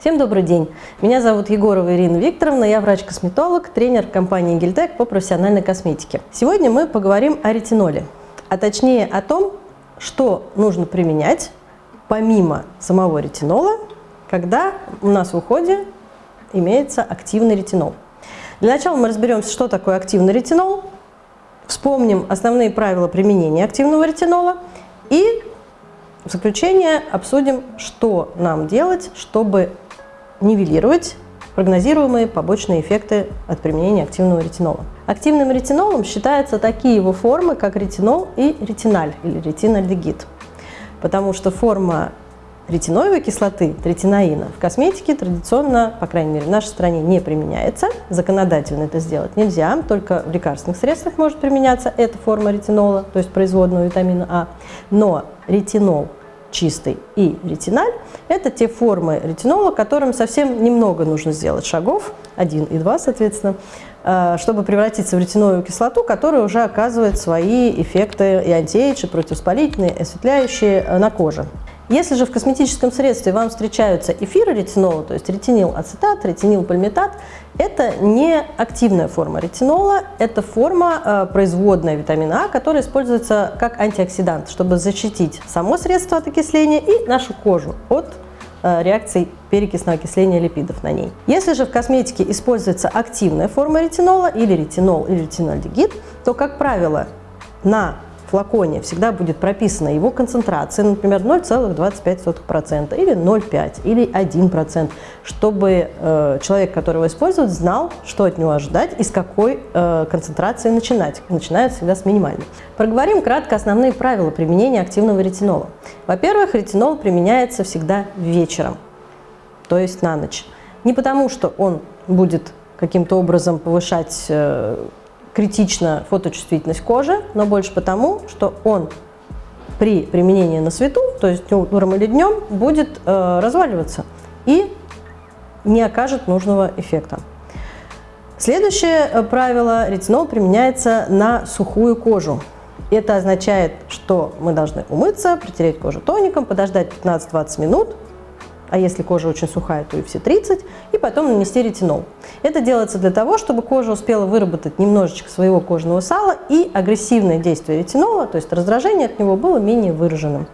Всем добрый день! Меня зовут Егорова Ирина Викторовна, я врач-косметолог, тренер компании Гильтек по профессиональной косметике. Сегодня мы поговорим о ретиноле, а точнее о том, что нужно применять помимо самого ретинола, когда у нас в уходе имеется активный ретинол. Для начала мы разберемся, что такое активный ретинол, вспомним основные правила применения активного ретинола и в заключение обсудим, что нам делать, чтобы нивелировать прогнозируемые побочные эффекты от применения активного ретинола. Активным ретинолом считаются такие его формы, как ретинол и ретиналь или ретинальдегид, потому что форма ретиноевой кислоты, третинаина, в косметике традиционно, по крайней мере в нашей стране, не применяется. Законодательно это сделать нельзя, только в лекарственных средствах может применяться эта форма ретинола, то есть производного витамина А. Но ретинол чистый и ретиналь – это те формы ретинола, которым совсем немного нужно сделать шагов, один и два, соответственно, э, чтобы превратиться в ретиновую кислоту, которая уже оказывает свои эффекты и антиэйдж, и противовоспалительные, и осветляющие э, на коже. Если же в косметическом средстве вам встречаются эфиры ретинола, то есть ретинил ацетат, ретинил пальмитат, это не активная форма ретинола, это форма э, производная витамина А, которая используется как антиоксидант, чтобы защитить само средство от окисления и нашу кожу от э, реакций перекисного окисления липидов на ней. Если же в косметике используется активная форма ретинола или ретинол или ретинольдегид, то, как правило, на флаконе всегда будет прописана его концентрация, например, 0,25% или 0,5% или 1%, чтобы э, человек, который его использует, знал, что от него ожидать и с какой э, концентрации начинать. Начинают всегда с минимальной. Проговорим кратко основные правила применения активного ретинола. Во-первых, ретинол применяется всегда вечером, то есть на ночь. Не потому, что он будет каким-то образом повышать критично фоточувствительность кожи, но больше потому, что он при применении на свету, то есть утром или днем, будет э, разваливаться и не окажет нужного эффекта. Следующее э, правило – ретинол применяется на сухую кожу. Это означает, что мы должны умыться, протереть кожу тоником, подождать 15-20 минут, а если кожа очень сухая, то и все 30, и потом нанести ретинол. Это делается для того, чтобы кожа успела выработать немножечко своего кожного сала и агрессивное действие ретинола, то есть раздражение от него было менее выраженным.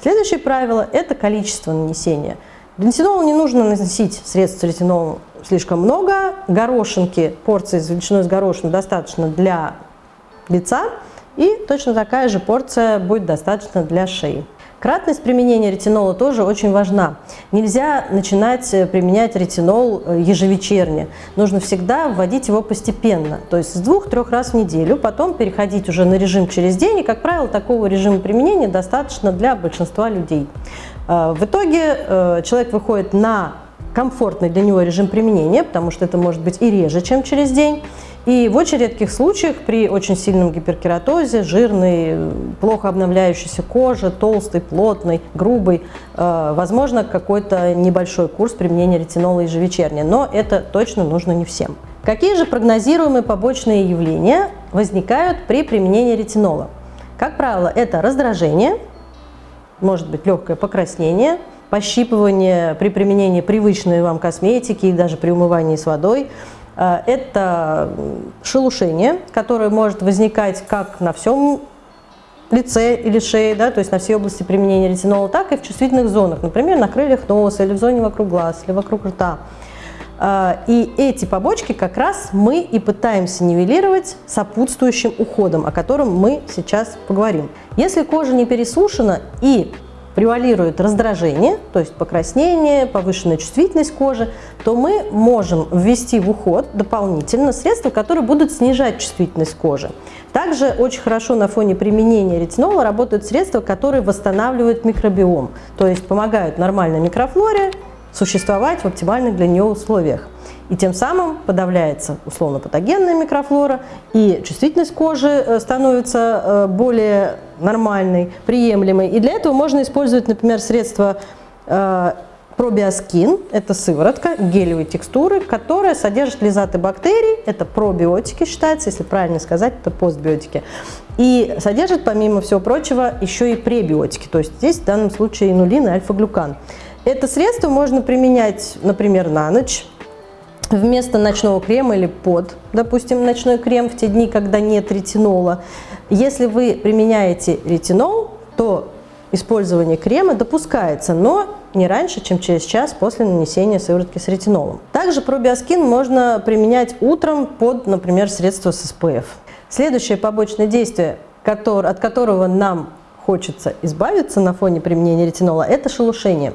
Следующее правило – это количество нанесения. Ретинол не нужно наносить средств с ретинолом слишком много. Горошинки, порции с величиной с горошину достаточно для лица. И точно такая же порция будет достаточно для шеи. Кратность применения ретинола тоже очень важна. Нельзя начинать э, применять ретинол э, ежевечерне. Нужно всегда вводить его постепенно, то есть с двух-трех раз в неделю, потом переходить уже на режим через день. И, как правило, такого режима применения достаточно для большинства людей. Э, в итоге человек выходит на комфортный для него режим применения, потому что это может быть и реже, чем через день. И в очень редких случаях при очень сильном гиперкератозе, жирной, плохо обновляющейся коже, толстой, плотной, грубой, э, возможно какой-то небольшой курс применения ретинола ежевечерне, но это точно нужно не всем. Какие же прогнозируемые побочные явления возникают при применении ретинола? Как правило, это раздражение, может быть легкое покраснение, пощипывание при применении привычной вам косметики и даже при умывании с водой – это шелушение, которое может возникать как на всем лице или шее, да, то есть на всей области применения ретинола, так и в чувствительных зонах, например, на крыльях носа или в зоне вокруг глаз или вокруг рта. Э, и эти побочки как раз мы и пытаемся нивелировать сопутствующим уходом, о котором мы сейчас поговорим. Если кожа не пересушена и превалирует раздражение, то есть покраснение, повышенная чувствительность кожи, то мы можем ввести в уход дополнительно средства, которые будут снижать чувствительность кожи. Также очень хорошо на фоне применения ретинола работают средства, которые восстанавливают микробиом, то есть помогают нормальной микрофлоре существовать в оптимальных для нее условиях. И тем самым подавляется условно-патогенная микрофлора, и чувствительность кожи э, становится э, более нормальной, приемлемой. И для этого можно использовать, например, средства э, пробиоскин, это сыворотка гелевой текстуры, которая содержит лизаты бактерий, это пробиотики считается, если правильно сказать, это постбиотики. И содержит, помимо всего прочего, еще и пребиотики, то есть здесь в данном случае инулин и альфа-глюкан. Это средство можно применять, например, на ночь, вместо ночного крема или под, допустим, ночной крем в те дни, когда нет ретинола. Если вы применяете ретинол, то использование крема допускается, но не раньше, чем через час после нанесения сыворотки с ретинолом. Также пробиоскин можно применять утром под, например, средство с СПФ. Следующее побочное действие, от которого нам хочется избавиться на фоне применения ретинола, это шелушение.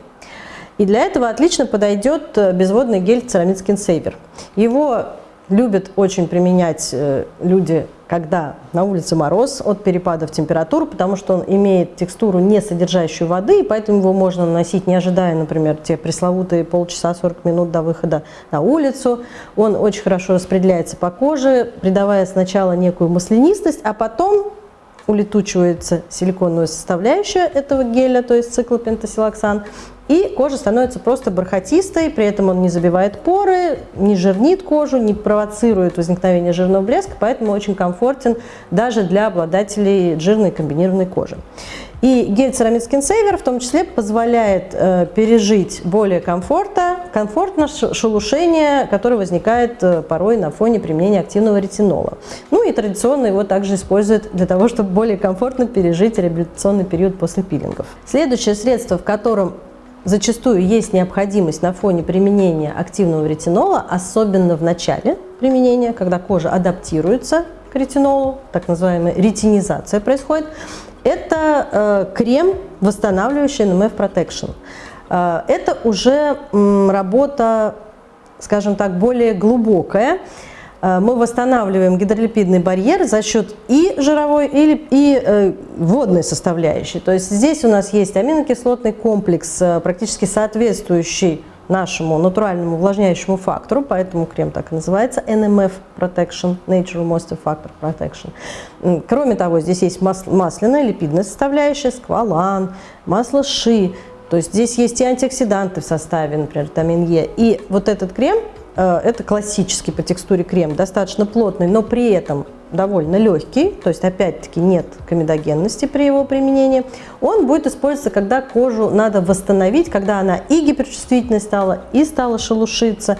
И для этого отлично подойдет э, безводный гель Ceramid Skin Saver. Его любят очень применять э, люди, когда на улице мороз от перепадов температур, потому что он имеет текстуру, не содержащую воды, и поэтому его можно наносить, не ожидая, например, те пресловутые полчаса 40 минут до выхода на улицу. Он очень хорошо распределяется по коже, придавая сначала некую маслянистость, а потом улетучивается силиконовая составляющая этого геля, то есть циклопентасилоксан, и кожа становится просто бархатистой, при этом он не забивает поры, не жирнит кожу, не провоцирует возникновение жирного блеска, поэтому очень комфортен даже для обладателей жирной комбинированной кожи. И гель Ceramid Skin Saver в том числе позволяет э, пережить более комфорта, комфортно шелушение, которое возникает э, порой на фоне применения активного ретинола. Ну и традиционно его также используют для того, чтобы более комфортно пережить реабилитационный период после пилингов. Следующее средство, в котором зачастую есть необходимость на фоне применения активного ретинола, особенно в начале применения, когда кожа адаптируется к ретинолу, так называемая ретинизация происходит, это э, крем, восстанавливающий NMF Protection. Э, это уже работа, скажем так, более глубокая. Э, мы восстанавливаем гидролипидный барьер за счет и жировой, и, и э, водной составляющей. То есть здесь у нас есть аминокислотный комплекс, практически соответствующий нашему натуральному увлажняющему фактору, поэтому крем так и называется NMF Protection, Natural Moisture Factor Protection. Кроме того, здесь есть масляная липидная составляющая, сквалан, масло ши, то есть здесь есть и антиоксиданты в составе, например, витамин Е. И вот этот крем, э, это классический по текстуре крем, достаточно плотный, но при этом довольно легкий, то есть опять-таки нет комедогенности при его применении, он будет использоваться, когда кожу надо восстановить, когда она и гиперчувствительной стала, и стала шелушиться,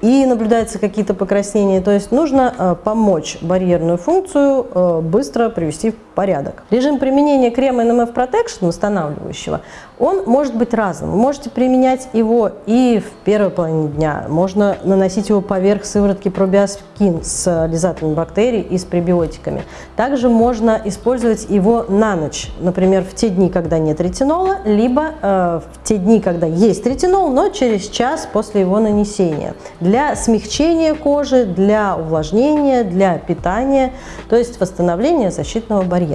и наблюдаются какие-то покраснения. То есть нужно э, помочь барьерную функцию э, быстро привести в порядок. Режим применения крема NMF Protection восстанавливающего, он может быть разным. Вы можете применять его и в первой половине дня, можно наносить его поверх сыворотки пробиоскин с лизательными бактерий и с пребиотиками. Также можно использовать его на ночь, например, в те дни, когда нет ретинола, либо э, в те дни, когда есть ретинол, но через час после его нанесения для смягчения кожи, для увлажнения, для питания, то есть восстановления защитного барьера.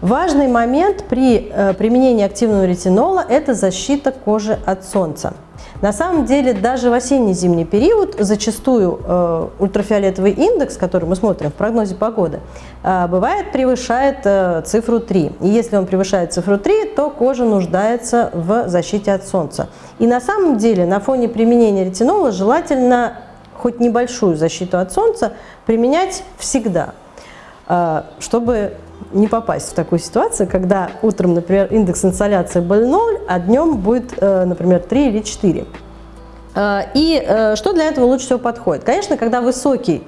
Важный момент при э, применении активного ретинола – это защита кожи от солнца. На самом деле, даже в осенне-зимний период зачастую э, ультрафиолетовый индекс, который мы смотрим в прогнозе погоды, э, бывает превышает э, цифру 3. И если он превышает цифру 3, то кожа нуждается в защите от солнца. И на самом деле, на фоне применения ретинола желательно хоть небольшую защиту от солнца применять всегда, чтобы не попасть в такую ситуацию, когда утром, например, индекс инсоляции был 0, а днем будет, э, например, 3 или 4. Э, и э, что для этого лучше всего подходит? Конечно, когда высокий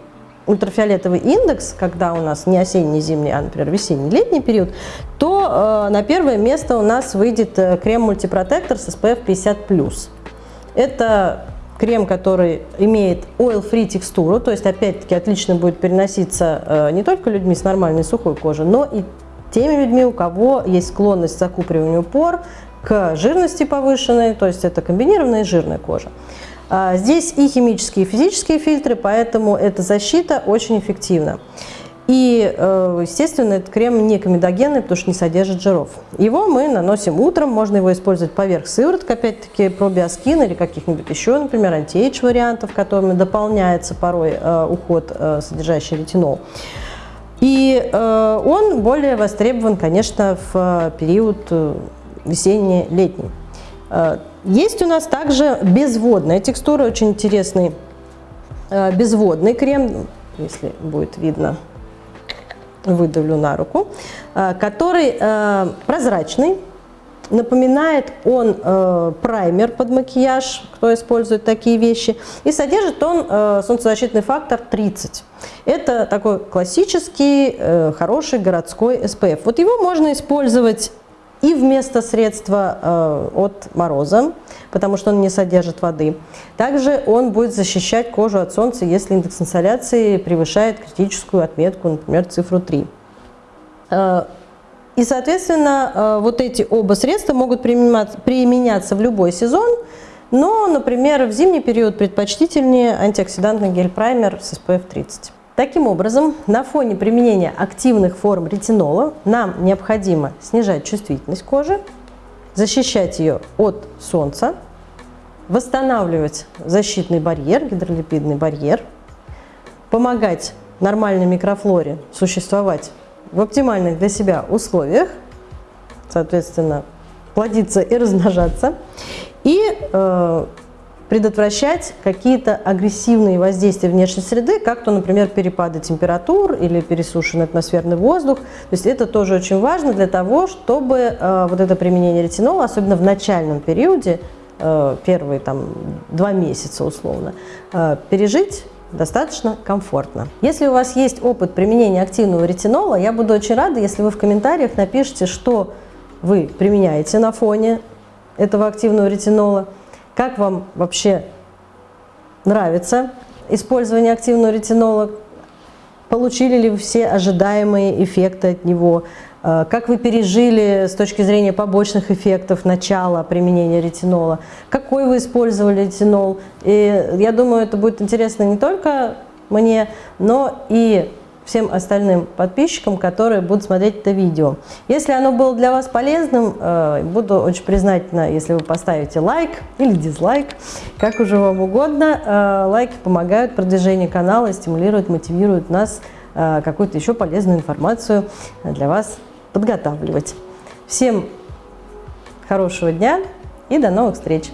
ультрафиолетовый индекс, когда у нас не осенний, зимний, а, например, весенний, летний период, то на первое место у нас выйдет крем мультипротектор с SPF 50+. Это крем, который имеет oil-free текстуру, то есть, опять-таки, отлично будет переноситься э, не только людьми с нормальной сухой кожей, но и теми людьми, у кого есть склонность к закупориванию пор, к жирности повышенной, то есть это комбинированная жирная кожа. А здесь и химические, и физические фильтры, поэтому эта защита очень эффективна. И, э, естественно, этот крем не комедогенный, потому что не содержит жиров. Его мы наносим утром, можно его использовать поверх сывороток, опять-таки пробиоскин или каких-нибудь еще, например, антиэйдж вариантов, которыми дополняется порой э, уход, э, содержащий ретинол. И он более востребован, конечно, в период весенне-летний. Есть у нас также безводная текстура, очень интересный безводный крем, если будет видно выдавлю на руку, э, который э, прозрачный, Напоминает он э, праймер под макияж, кто использует такие вещи. И содержит он солнцезащитный фактор 30. Это такой классический, хороший городской SPF. Вот его можно использовать и вместо средства э, от мороза, потому что он не содержит воды. Также он будет защищать кожу от солнца, если индекс инсоляции превышает критическую отметку, например, цифру 3. Э, и, соответственно, э, вот эти оба средства могут применяться в любой сезон, но, например, в зимний период предпочтительнее антиоксидантный гель-праймер с SPF 30. Таким образом, на фоне применения активных форм ретинола нам необходимо снижать чувствительность кожи, защищать ее от солнца, восстанавливать защитный барьер, гидролипидный барьер, помогать нормальной микрофлоре существовать в оптимальных для себя условиях, соответственно, плодиться и размножаться, и э, предотвращать какие-то агрессивные воздействия внешней среды, как то, например, перепады температур или пересушенный атмосферный воздух. То есть это тоже очень важно для того, чтобы э, вот это применение ретинола, особенно в начальном периоде, э, первые там два месяца условно, э, пережить достаточно комфортно. Если у вас есть опыт применения активного ретинола, я буду очень рада, если вы в комментариях напишите, что вы применяете на фоне этого активного ретинола, как вам вообще нравится использование активного ретинола, получили ли вы все ожидаемые эффекты от него, Э, как вы пережили с точки зрения побочных эффектов начала применения ретинола? Какой вы использовали ретинол? И я думаю, это будет интересно не только мне, но и всем остальным подписчикам, которые будут смотреть это видео. Если оно было для вас полезным, э, буду очень признательна, если вы поставите лайк или дизлайк, как уже вам угодно. Э, лайки помогают продвижению канала, стимулируют, мотивируют нас какую-то еще полезную информацию для вас подготавливать. Всем хорошего дня и до новых встреч!